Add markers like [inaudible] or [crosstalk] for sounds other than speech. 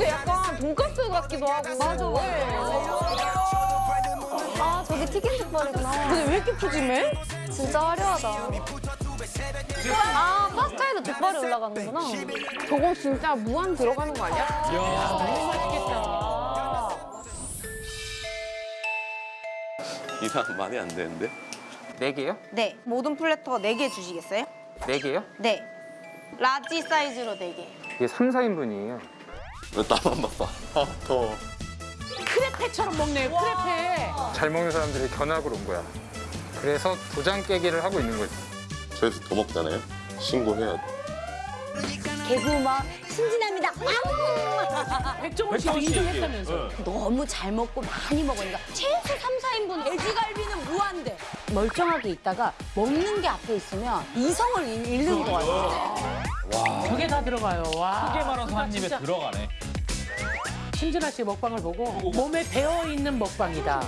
근데 약간 돈가스 같기도 하고. 맞아, 아 저기 튀긴 족발이구나. 근데 왜 이렇게 푸짐해? 진짜 화려하다. 아 파스타에도 족발이 올라가는구나. 저거 진짜 무한 들어가는 거 아니야? 이상 많이 안 되는데? 네 개요? 네, 모든 플래터 4개 주시겠어요? 네 개요? 네. large 사이즈로 4개. 이게 3, 4인분이에요. 왜 나만 바빠? [laughs] 아, 더워. 크레페처럼 먹네요, 크레페. 잘 먹는 사람들이 견학을 온 거야. 그래서 도장 깨기를 하고 있는 거지. 저희서 더 먹잖아요? 신고해야 돼. 개구멍 신진합니다. 백종원 씨도 인정했다면서. 너무 잘 먹고 많이 먹으니까 최소 3, 4인분 돼지갈비는 무한대. 멀쩡하게 있다가 먹는 게 앞에 있으면 이성을 잃- 잃는 것같 아. 저게 다 들어가요. 와. 크게 말아서 한 입에 진짜 들어가네. 신진아 씨 먹방을 보고 몸에 배어 있는 먹방이다.